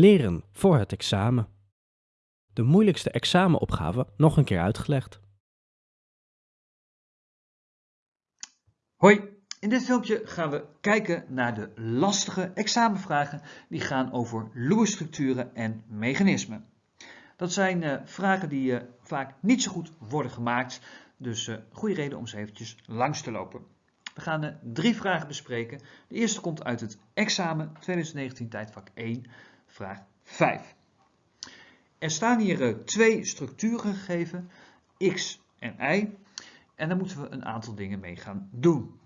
Leren voor het examen. De moeilijkste examenopgave nog een keer uitgelegd. Hoi, in dit filmpje gaan we kijken naar de lastige examenvragen die gaan over Lewis-structuren en mechanismen. Dat zijn uh, vragen die uh, vaak niet zo goed worden gemaakt, dus uh, goede reden om ze eventjes langs te lopen. We gaan drie vragen bespreken. De eerste komt uit het examen 2019 tijdvak 1, vraag 5. Er staan hier twee structuren gegeven, x en y, en daar moeten we een aantal dingen mee gaan doen.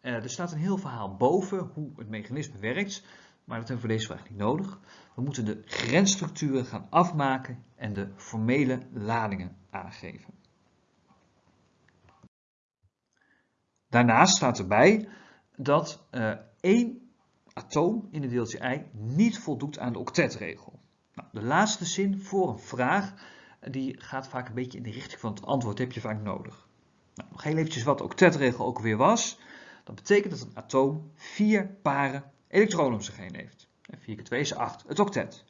er staat een heel verhaal boven hoe het mechanisme werkt, maar dat hebben we voor deze vraag niet nodig. We moeten de grensstructuren gaan afmaken en de formele ladingen aangeven. Daarnaast staat erbij dat uh, één atoom in het deeltje i niet voldoet aan de octetregel. Nou, de laatste zin voor een vraag die gaat vaak een beetje in de richting van het antwoord, heb je vaak nodig. Nou, heel eventjes wat de octetregel ook weer was. Dat betekent dat een atoom vier paren elektronen om zich heen heeft. 4 keer 2 is 8, het octet.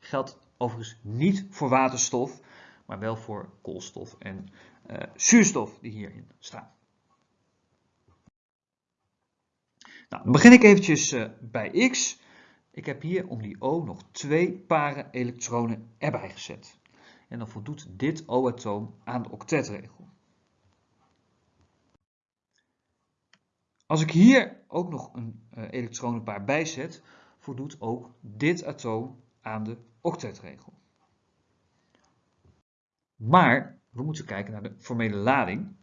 Geldt overigens niet voor waterstof, maar wel voor koolstof en uh, zuurstof die hierin staan. Nou, dan begin ik eventjes uh, bij x. Ik heb hier om die O nog twee paren elektronen erbij gezet. En dan voldoet dit O-atoom aan de octetregel. Als ik hier ook nog een uh, elektronenpaar bijzet, voldoet ook dit atoom aan de octetregel. Maar we moeten kijken naar de formele lading.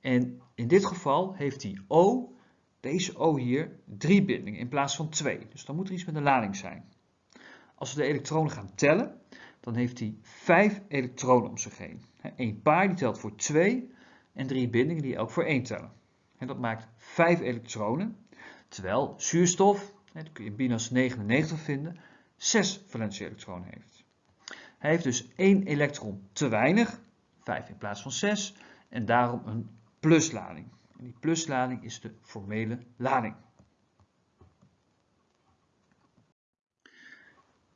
En in dit geval heeft die O, deze O hier, drie bindingen in plaats van twee. Dus dan moet er iets met de lading zijn. Als we de elektronen gaan tellen, dan heeft hij vijf elektronen om zich heen. Eén paar die telt voor twee en drie bindingen die elk voor één tellen. En dat maakt vijf elektronen, terwijl zuurstof dat kun je binas 99 vinden, 6 valentieelektronen heeft. Hij heeft dus één elektron te weinig, 5 in plaats van 6, en daarom een pluslading. En die pluslading is de formele lading.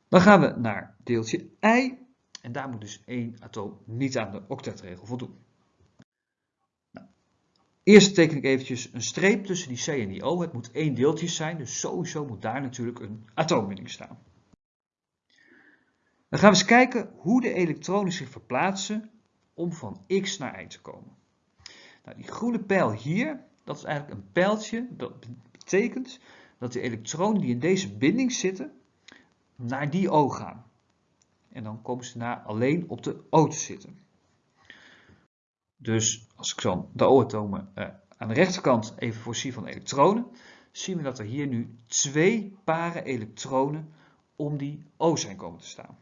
Dan gaan we naar deeltje I, en daar moet dus één atoom niet aan de octetregel voldoen. Eerst teken ik eventjes een streep tussen die C en die O. Het moet één deeltje zijn, dus sowieso moet daar natuurlijk een atoombinding staan. Dan gaan we eens kijken hoe de elektronen zich verplaatsen om van X naar Y te komen. Nou, die groene pijl hier, dat is eigenlijk een pijltje. Dat betekent dat de elektronen die in deze binding zitten, naar die O gaan. En dan komen ze naar alleen op de O te zitten. Dus als ik dan de O-atomen uh, aan de rechterkant even voorzie van elektronen, zien we dat er hier nu twee paren elektronen om die O zijn komen te staan.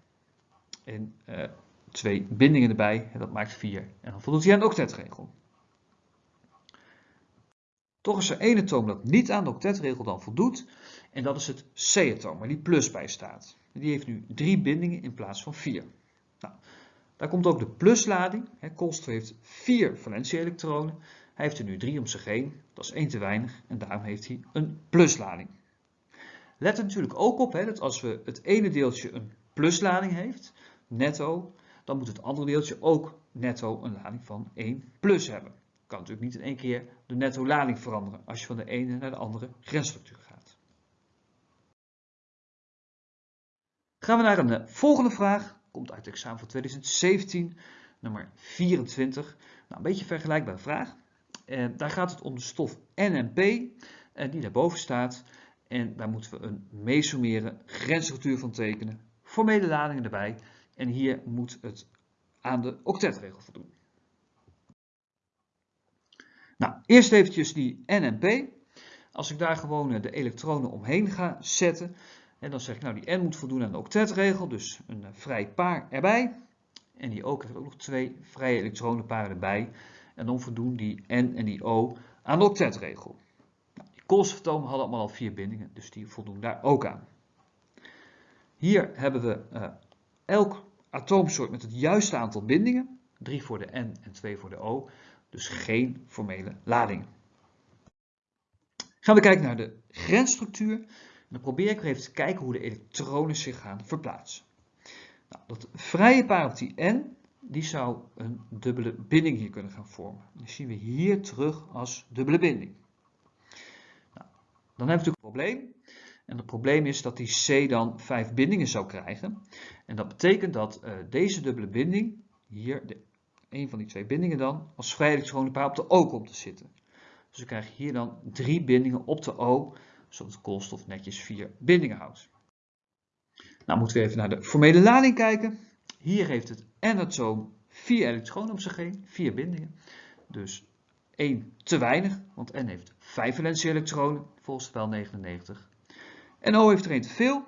En uh, twee bindingen erbij, en dat maakt vier. En dan voldoet hij aan de octetregel. Toch is er één atoom dat niet aan de octetregel dan voldoet, en dat is het C-atoom, waar die plus bij staat. Die heeft nu drie bindingen in plaats van vier. Nou, daar komt ook de pluslading. Koolstof heeft vier valentieelektronen. Hij heeft er nu drie om zich heen. Dat is één te weinig en daarom heeft hij een pluslading. Let er natuurlijk ook op hè, dat als we het ene deeltje een pluslading heeft, netto, dan moet het andere deeltje ook netto een lading van 1 plus hebben. Kan natuurlijk niet in één keer de netto lading veranderen als je van de ene naar de andere grensstructuur gaat. Gaan we naar een eh, volgende vraag komt uit het examen van 2017, nummer 24. Nou, een beetje vergelijkbare vraag. En daar gaat het om de stof NMP, eh, die daarboven staat. En daar moeten we een mesomere grensstructuur van tekenen. Formele ladingen erbij. En hier moet het aan de octetregel voldoen. Nou, eerst eventjes die NMP. Als ik daar gewoon eh, de elektronen omheen ga zetten, en dan zeg ik, nou die n moet voldoen aan de octetregel, dus een eh, vrij paar erbij. En die O krijgt ook nog twee vrije elektronenparen erbij. En dan voldoen die n en die O aan de octetregel. Nou, die koolstofatomen hadden allemaal al vier bindingen, dus die voldoen daar ook aan. Hier hebben we uh, elk atoomsoort met het juiste aantal bindingen. 3 voor de N en 2 voor de O. Dus geen formele ladingen. Gaan we kijken naar de grensstructuur. dan probeer ik even te kijken hoe de elektronen zich gaan verplaatsen. Nou, dat vrije paar op die N, die zou een dubbele binding hier kunnen gaan vormen. Die zien we hier terug als dubbele binding. Nou, dan hebben we natuurlijk een probleem. En het probleem is dat die C dan vijf bindingen zou krijgen. En dat betekent dat uh, deze dubbele binding, hier de, een van die twee bindingen dan, als vrije elektronenpaar op de O komt te zitten. Dus we krijgen hier dan drie bindingen op de O, zodat de koolstof netjes vier bindingen houdt. Nou moeten we even naar de formele lading kijken. Hier heeft het N-atoom vier elektronen om zich vier bindingen. Dus één te weinig, want N heeft vijf valentie elektronen, volgens spel 99. En O heeft er één te veel.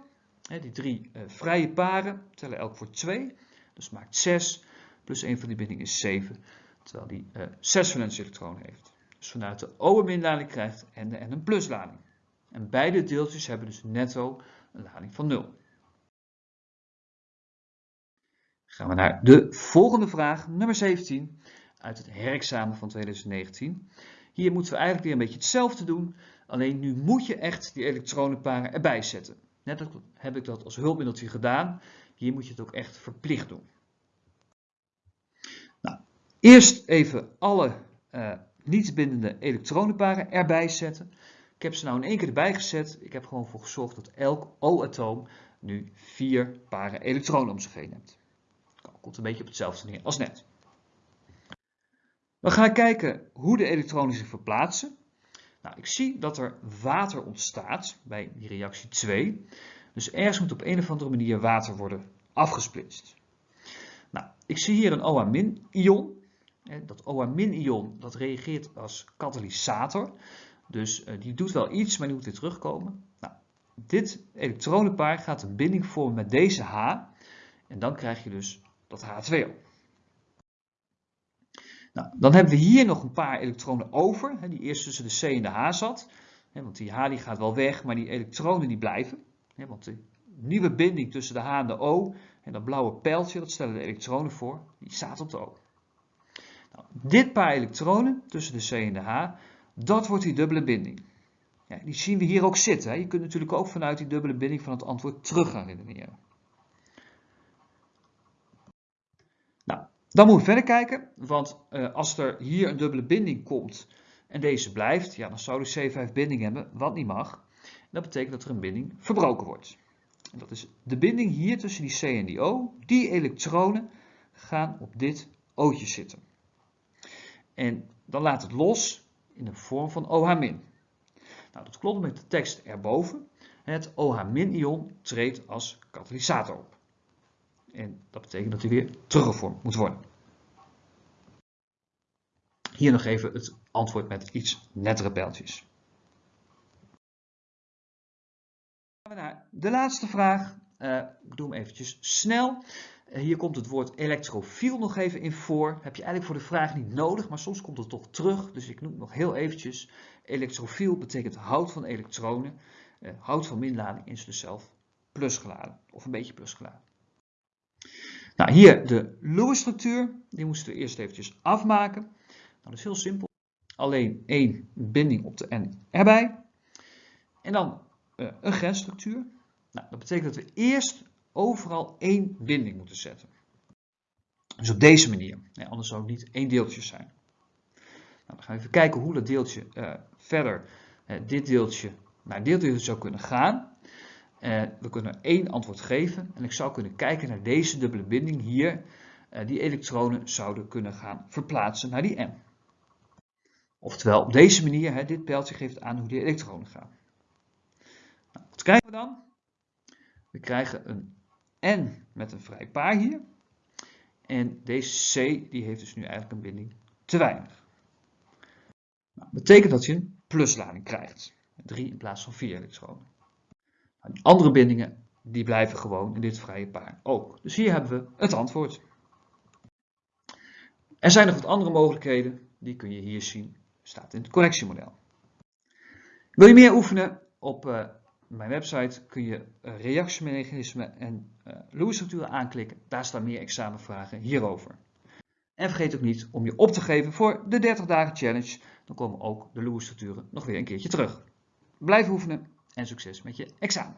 Die drie uh, vrije paren tellen elk voor 2. Dus maakt 6. Plus 1 van die binding is 7. Terwijl die uh, 6 valentie elektronen heeft. Dus vanuit de O een minlading krijgt en de N een pluslading. En beide deeltjes hebben dus netto een lading van 0. Gaan we naar de volgende vraag, nummer 17, uit het herexamen van 2019. Hier moeten we eigenlijk weer een beetje hetzelfde doen, alleen nu moet je echt die elektronenparen erbij zetten. Net heb ik dat als hulpmiddeltje gedaan, hier moet je het ook echt verplicht doen. Eerst even alle uh, niet bindende elektronenparen erbij zetten. Ik heb ze nou in één keer erbij gezet. Ik heb gewoon voor gezorgd dat elk O-atoom nu vier paren elektronen om zich heen heeft. Komt een beetje op hetzelfde neer als net. We gaan kijken hoe de elektronen zich verplaatsen. Nou, ik zie dat er water ontstaat bij die reactie 2. Dus ergens moet op een of andere manier water worden afgesplitst. Nou, ik zie hier een OH-ion. Dat OH-ion dat reageert als katalysator. Dus uh, die doet wel iets, maar die moet weer terugkomen. Nou, dit elektronenpaar gaat een binding vormen met deze H. En dan krijg je dus dat H2O. Nou, dan hebben we hier nog een paar elektronen over, die eerst tussen de C en de H zat. Want die H die gaat wel weg, maar die elektronen die blijven. Want de nieuwe binding tussen de H en de O, en dat blauwe pijltje, dat stellen de elektronen voor, die staat op de O. Nou, dit paar elektronen tussen de C en de H, dat wordt die dubbele binding. Ja, die zien we hier ook zitten. Je kunt natuurlijk ook vanuit die dubbele binding van het antwoord terug gaan redeneren. Dan moeten we verder kijken, want uh, als er hier een dubbele binding komt en deze blijft, ja, dan zou de C5 binding hebben, wat niet mag. Dat betekent dat er een binding verbroken wordt. En dat is de binding hier tussen die C en die O. Die elektronen gaan op dit O'tje zitten. En dan laat het los in de vorm van OH-. Nou, dat klopt met de tekst erboven. Het OH-ion treedt als katalysator op. En dat betekent dat hij weer teruggevormd moet worden. Hier nog even het antwoord met iets nettere pijltjes. Gaan we naar de laatste vraag. Uh, ik doe hem eventjes snel. Uh, hier komt het woord elektrofiel nog even in voor. Heb je eigenlijk voor de vraag niet nodig, maar soms komt het toch terug. Dus ik noem het nog heel eventjes. Elektrofiel betekent hout van elektronen. Uh, hout van minlading is dus zelf plusgeladen. Of een beetje plusgeladen. Nou, hier de Lewis-structuur. Die moesten we eerst eventjes afmaken. Nou, dat is heel simpel. Alleen één binding op de N erbij. En dan uh, een grensstructuur. Nou, dat betekent dat we eerst overal één binding moeten zetten. Dus op deze manier. Anders zou het niet één deeltje zijn. Nou, dan gaan we even kijken hoe dat deeltje uh, verder, uh, dit deeltje naar dit zou kunnen gaan. Uh, we kunnen één antwoord geven en ik zou kunnen kijken naar deze dubbele binding hier. Die elektronen zouden kunnen gaan verplaatsen naar die M. Oftewel op deze manier, hè, dit pijltje geeft aan hoe die elektronen gaan. Nou, wat krijgen we dan? We krijgen een N met een vrij paar hier. En deze C die heeft dus nu eigenlijk een binding te weinig. Nou, betekent dat je een pluslading krijgt. 3 in plaats van 4 elektronen. Andere bindingen die blijven gewoon in dit vrije paar ook. Dus hier hebben we het antwoord. Er zijn nog wat andere mogelijkheden, die kun je hier zien, staat in het connectiemodel. Wil je meer oefenen? Op uh, mijn website kun je uh, reactiemechanismen en uh, Lewis-structuren aanklikken. Daar staan meer examenvragen hierover. En vergeet ook niet om je op te geven voor de 30 dagen challenge. Dan komen ook de Lewis-structuren nog weer een keertje terug. Blijf oefenen en succes met je examen.